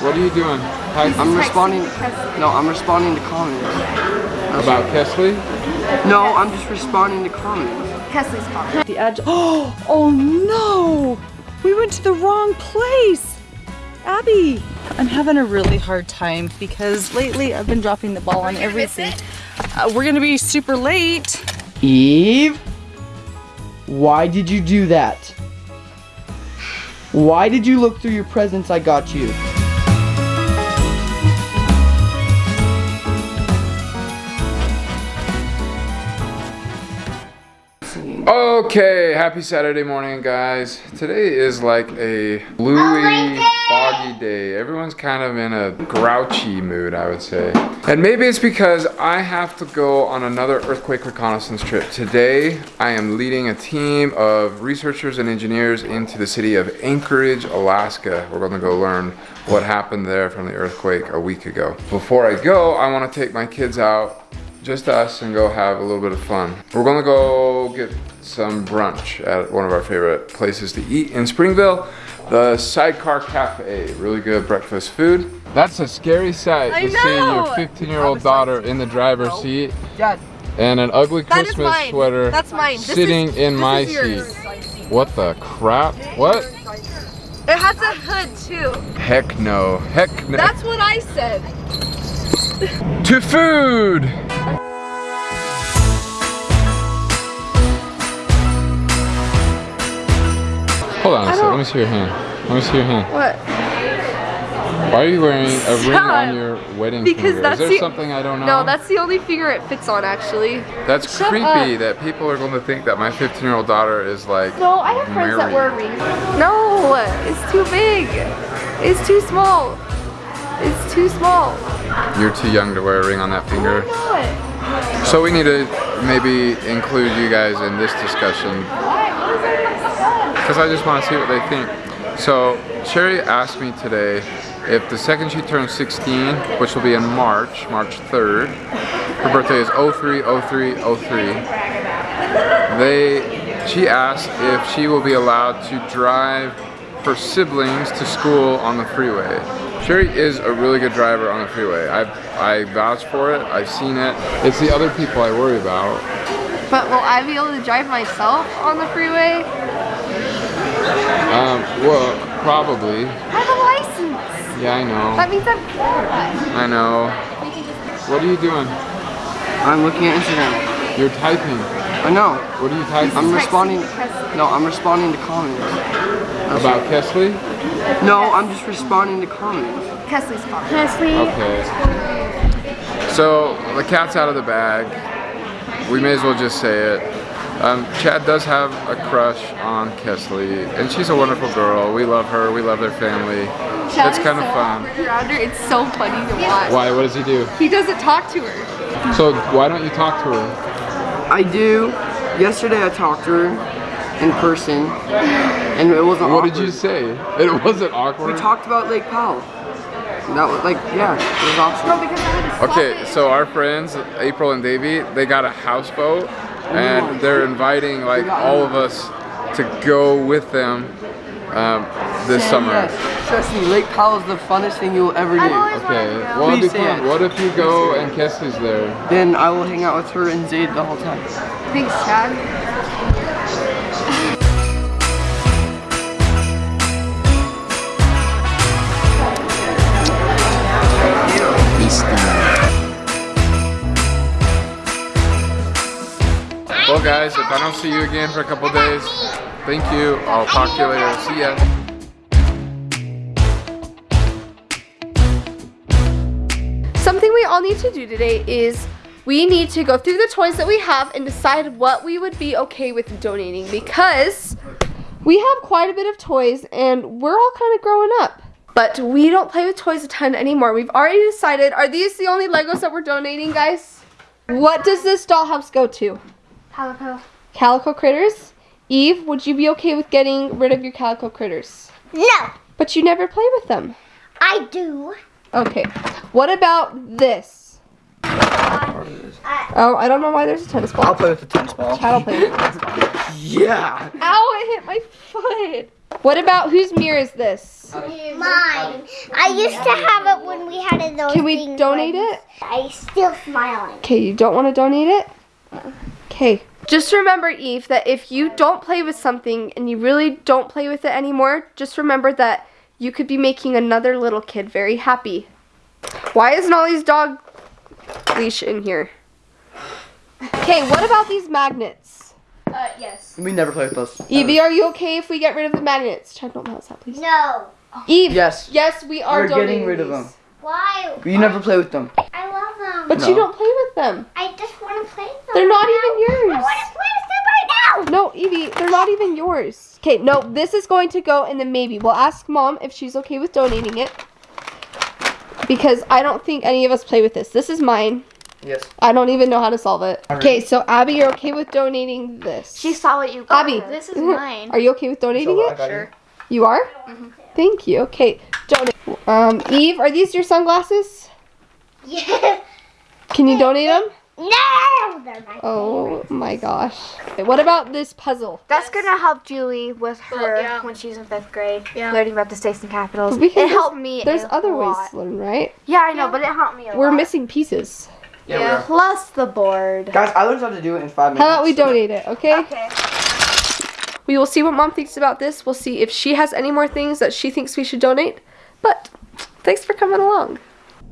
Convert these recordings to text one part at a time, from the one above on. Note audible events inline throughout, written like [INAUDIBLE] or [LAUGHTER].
What are you doing? Hi, I'm responding. No, I'm responding to comments. about Kesley? No, I'm just responding to comments. Kesley's comment. The edge. [GASPS] Oh, oh no! We went to the wrong place. Abby, I'm having a really hard time because lately I've been dropping the ball on everything. Uh, we're gonna be super late. Eve, why did you do that? Why did you look through your presents I got you? Okay, happy Saturday morning, guys. Today is like a bluey, oh foggy day. Everyone's kind of in a grouchy mood, I would say. And maybe it's because I have to go on another earthquake reconnaissance trip. Today, I am leading a team of researchers and engineers into the city of Anchorage, Alaska. We're gonna go learn what happened there from the earthquake a week ago. Before I go, I wanna take my kids out just us and go have a little bit of fun. We're gonna go get some brunch at one of our favorite places to eat in Springville, the Sidecar Cafe. Really good breakfast food. That's a scary sight I to see your 15 year old daughter in the driver's seat Dad, and an ugly That is Christmas mine. sweater That's mine. Sitting is- in my seat. What the crap? What? It has a hood too. Heck no. Heck no. That's what I said. to food! Hold on a second, let me see your hand. Let me see your hand. What? Why are you wearing a ring on your wedding Because finger? that's Is there the- something I don't know? No, that's the only finger it fits on actually. That's Shut creepy up. that people are going to think that my 15 year old daughter is like No, I have friends that married. wear rings. No, it's too big. It's too small. It's too small. You're too young to wear a ring on that finger. So we need to maybe include you guys in this discussion because I just want to see what they think. So Shari asked me today if the second she turns 16, which will be in March, March 3rd, her birthday is 030303. They, she asked if she will be allowed to drive her siblings to school on the freeway. Shari is a really good driver on the freeway. I I vouch for it. I've seen it. It's the other people I worry about. But will I be able to drive myself on the freeway? Um, well, probably. I have a license. Yeah, I know. That means I'm qualified. I know. What are you doing? I'm looking at Instagram. You're typing. I know. What are you typing? I'm responding. No, I'm responding to comments. About Kesley? No, I'm just responding to comments. Kesley's comment. Kesley. Okay. So, the cat's out of the bag. We may as well just say it. Um, Chad does have a crush on Kesley, and she's a wonderful girl. We love her. We love their family. Chad it's is kind of fun. awkward around her. It's so funny to watch. Why? What does he do? He doesn't talk to her. So, why don't you talk to her? I do. Yesterday I talked to her in person, and it wasn't What awkward. did you say? It wasn't awkward. We talked about Lake Powell. That was like, yeah, it was awesome. No, because I had to Okay, it. so our friends, April and Davey, they got a houseboat and they're inviting like all of us to go with them um, this summer. Yes, trust me, Lake Powell is the funnest thing you will ever do. Okay, wanted to go. well Please say fun. it. What if you go and Kesley's there? Then I will hang out with her and Zayd the whole time. Thanks, Chad. Guys, if I don't see you again for a couple days, thank you. I'll talk to you later. See ya. Something we all need to do today is we need to go through the toys that we have and decide what we would be okay with donating because we have quite a bit of toys and we're all kind of growing up. But we don't play with toys a ton anymore. We've already decided, are these the only Legos that we're donating, guys? What does this dollhouse go to? Calico. Calico Critters? Eve, would you be okay with getting rid of your Calico Critters? No, But you never play with them. I do. Okay. What about this? I, Oh, I don't know why there's a tennis ball. I'll play with the tennis ball. Chad will play with the tennis ball. Yeah. Ow, it hit my foot. What about whose mirror is this? Mine. I used to have it when we had it those Can we donate when it? I still smiling. Okay, you don't want to donate it? Okay. Just remember, Eve, that if you don't play with something and you really don't play with it anymore, just remember that you could be making another little kid very happy. Why isn't Ollie's dog leash in here? Okay, what about these magnets? Uh, yes. We never play with those. Evie, are you okay if we get rid of the magnets? Chad, don't mouse that, please. No. Eve, Yes. yes, we are We're donating getting rid of them. Why? You never play with them. I them. But No. you don't play with them. I just want to play with them. They're not right even now. I yours. want to play with them right now. No, Evie, they're not even yours. Okay, no, this is going to go in the maybe. We'll ask mom if she's okay with donating it. Because I don't think any of us play with this. This is mine. Yes. I don't even know how to solve it. Okay, so Abby, you're okay with donating this? She saw what you got. Abby, This is [LAUGHS] mine. Are you okay with donating So, it? Sure. you. You are? Thank you. Okay, donate. Um, Eve, are these your sunglasses? [LAUGHS] Yeah. Can you donate them? No. My Oh my gosh. What about this puzzle? That's gonna help Julie with her yeah. when she's in fifth grade, Yeah. learning about the states and capitals. We can it just- helped me. There's a other ways to learn, right? Yeah, I know, but it helped me a lot. We're lot. missing pieces. Yeah. we. Plus the board. Guys, I learned how to do it in five minutes. How about we so- donate it, okay? Okay. We will see what mom thinks about this. We'll see if she has any more things that she thinks we should donate. But thanks for coming along.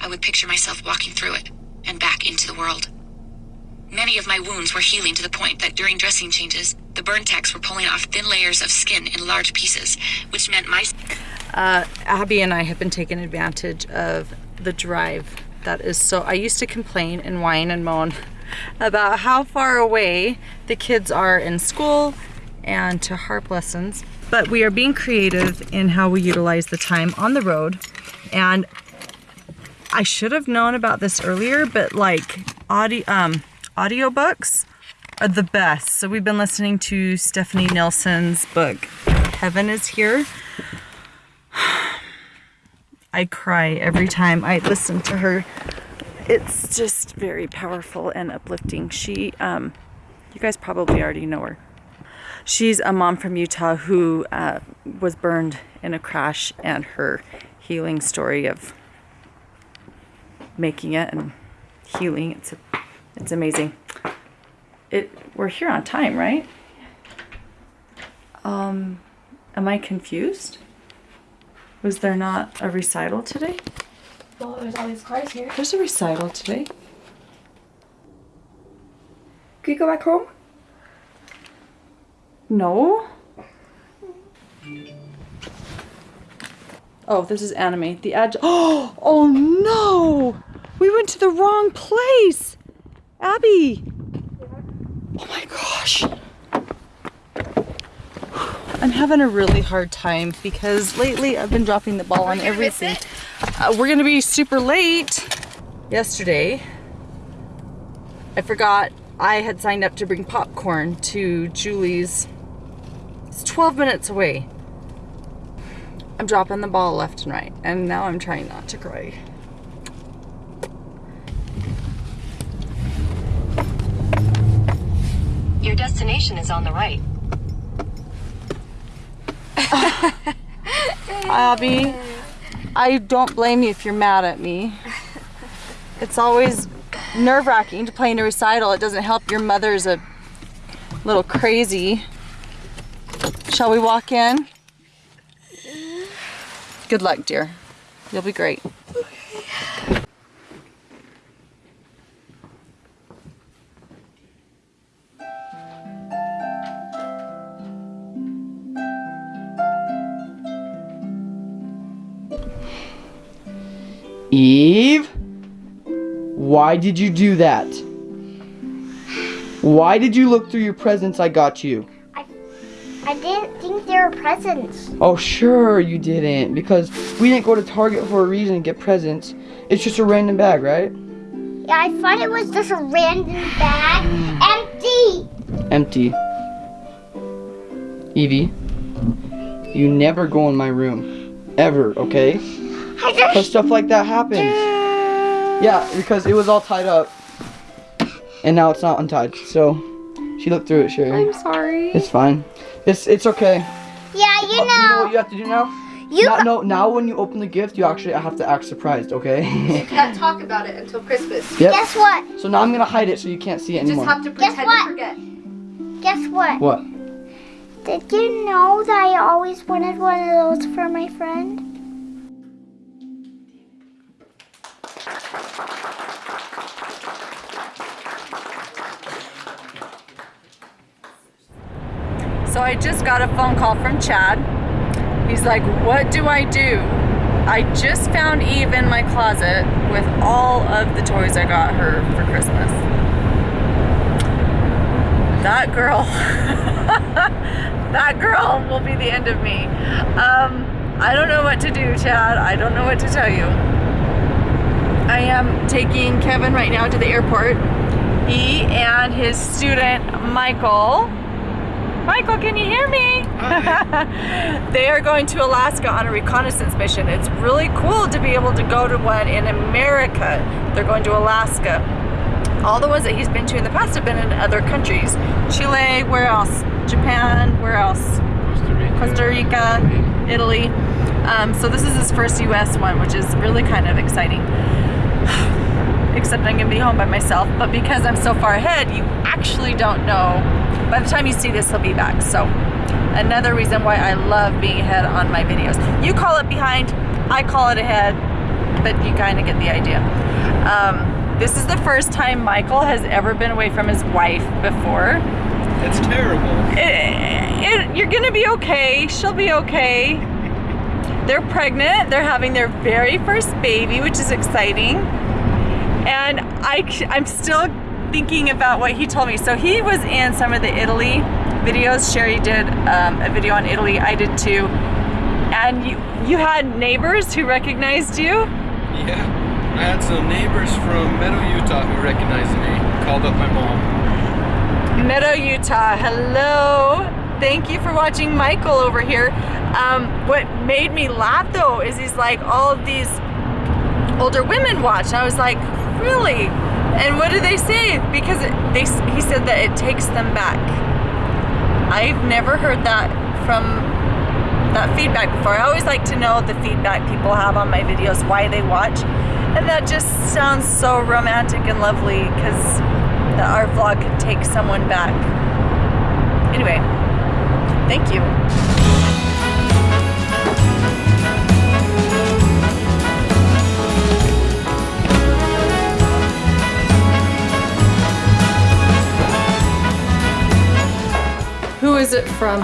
I would picture myself walking through it and back into the world. Many of my wounds were healing to the point that during dressing changes, the burn techs were pulling off thin layers of skin in large pieces, which meant my Uh, Abby and I have been taking advantage of the drive. That is so. I used to complain and whine and moan [LAUGHS] about how far away the kids are in school and to harp lessons. But we are being creative in how we utilize the time on the road. And I should have known about this earlier, but like audio, um, audiobooks are the best. So we've been listening to Stephanie Nielson's book, Heaven is Here. [SIGHS] I cry every time I listen to her. It's just very powerful and uplifting. She, um, you guys probably already know her. She's a mom from Utah who uh, was burned in a crash, and her healing story of making it and healing. It's it's amazing. It we're here on time, right? Um, am I confused? Was there not a recital today? Well, there's all these cars here. There's a recital today. Can you go back home? No. Oh, this is anime. The ad. Oh, [GASPS] oh no! We went to the wrong place. Abby. Oh my gosh. I'm having a really hard time because lately I've been dropping the ball on everything. Uh, we're gonna be super late. Yesterday, I forgot I had signed up to bring popcorn to Julie's. It's 12 minutes away. I'm dropping the ball left and right, and now I'm trying not to cry. Your destination is on the right. [LAUGHS] Abby, I don't blame you if you're mad at me. It's always nerve wracking to play in a recital. It doesn't help your mother's a little crazy. Shall we walk in? Good luck, dear. You'll be great. Eve? Why did you do that? Why did you look through your presents I got you? I I didn't think they were presents. Oh, sure you didn't. Because we didn't go to Target for a reason to get presents. It's just a random bag, right? Yeah, I thought it was just a random bag, empty. Empty. Evie, you never go in my room. Ever, okay? I Because stuff like that happens. Yeah, because it was all tied up. And now it's not untied. So, she looked through it, Shari. I'm sorry. It's fine. It's it's okay. Yeah, you Oh, you know know. what you have to do now? You now, no, now when you open the gift, you actually have to act surprised, okay? You can't talk about it until Christmas. yep. Guess what? So now I'm gonna hide it so you can't see it Just anymore. have to Guess pretend what? to forget. Guess what? What? Did you know that I always wanted one of those for my friend? So I just got a phone call from Chad. He's like, What do I do? I just found Eve in my closet with all of the toys I got her for Christmas. That girl, [LAUGHS] that girl will be the end of me. Um, I don't know what to do, Chad. I don't know what to tell you. I am taking Kevin right now to the airport. He and his student, Michael, Michael, can you hear me? [LAUGHS] they are going to Alaska on a reconnaissance mission. It's really cool to be able to go to one in America. They're going to Alaska. All the ones that he's been to in the past have been in other countries. Chile, where else? Japan, where else? Costa Rica. Costa Rica, Italy. Um, so this is his first US one, which is really kind of exciting. Except I'm gonna be home by myself, but because I'm so far ahead, you actually don't know. By the time you see this, he'll be back. So another reason why I love being ahead on my videos. You call it behind, I call it ahead, but you kind of get the idea. Um, this is the first time Michael has ever been away from his wife before It's terrible. it, it, you're gonna be okay. She'll be okay. They're pregnant. They're having their very first baby, which is exciting. And I, I'm still thinking about what he told me. So he was in some of the Italy videos. Shari did um, a video on Italy. I did too. And you, you had neighbors who recognized you. Yeah. I had some neighbors from Meadow, Utah who recognized me. Called up my mom. Meadow, Utah. Hello. Thank you for watching Michael over here. Um, what made me laugh though is he's like all of these older women watch. I was like, really? And what do they say? Because they he said that it takes them back. I've never heard that from that feedback before. I always like to know the feedback people have on my videos, why they watch. And that just sounds so romantic and lovely because our vlog could take someone back. Anyway, thank you. Is it from?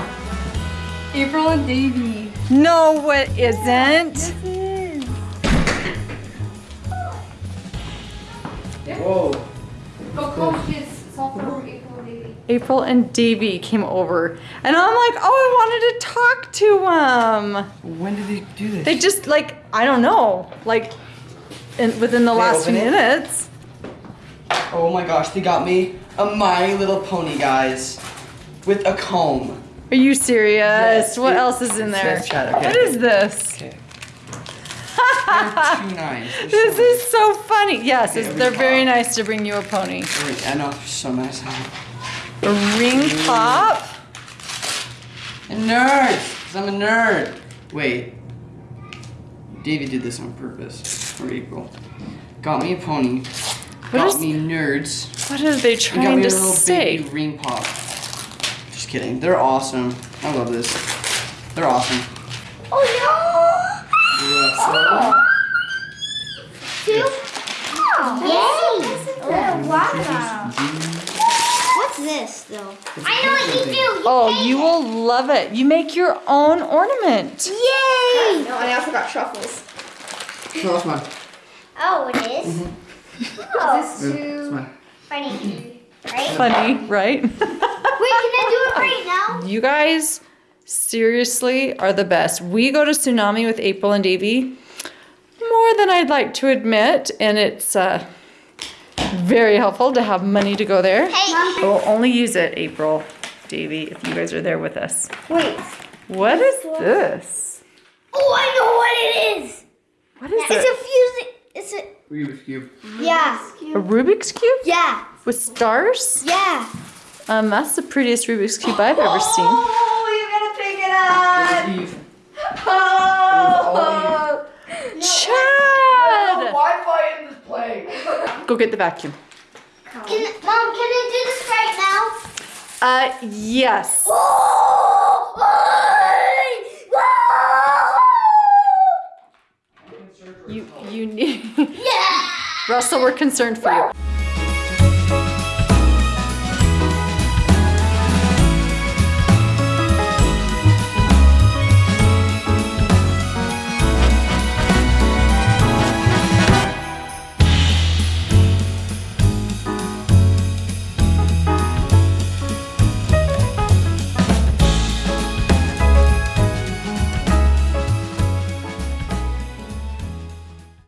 April and Davy. No, it isn't. Whoa. Oh, Go coach kids. It's all from April and Davy. April and Davy came over, and I'm like, oh, I wanted to talk to them. When did they do this? They just like, I don't know, like, in, within the They last few open it? minutes. Oh my gosh, they got me a My Little Pony, guys, with a comb. Are you serious? Yes, what it- else is in there? okay. What is this? Okay. [LAUGHS] They're too nice. They're This so is so funny. Yes, we they're very pop. nice to bring you a pony. nice. I know, so nice. A ring mm. pop. A nerd! Cause I'm a nerd. Wait. Davey did this on purpose for April. Got me a pony. got is- me nerds. What are they And got trying me to a little say? baby ring pop. Just kidding. They're awesome. I love this. They're awesome. Oh Yeah, no! Two? Oh, yay! Oh, wow. What's this, though? I know what you do. You Oh, you it. will love it. You make your own ornament. Yay! No, and I also got truffles. so, no, that's mine. Oh, it is? Mm-hmm. Oh, This It's too. mine. funny. Right? Funny, right? [LAUGHS] Wait, can I do it right now? you guys seriously are the best. We go to Tsunami with April and Davy more than I'd like to admit, and it's uh, very helpful to have money to go there. Hey, We'll only use it, April, Davy, if you guys are there with us. wait. What is this? Oh, I know what it is. What is It's it? a fusing. It's a. Rubik's Cube. Yeah. A Rubik's Cube Yeah. with stars? Yeah. Um, that's the prettiest Rubik's Cube I've ever seen. Oh, you gotta pick it up. Eve. Oh. Chad! Wi-Fi in this place. [LAUGHS] Go get the vacuum. Can, Mom, can I do this right now? Uh, yes. You, you need. [LAUGHS] Yeah! Russell, we're concerned for you.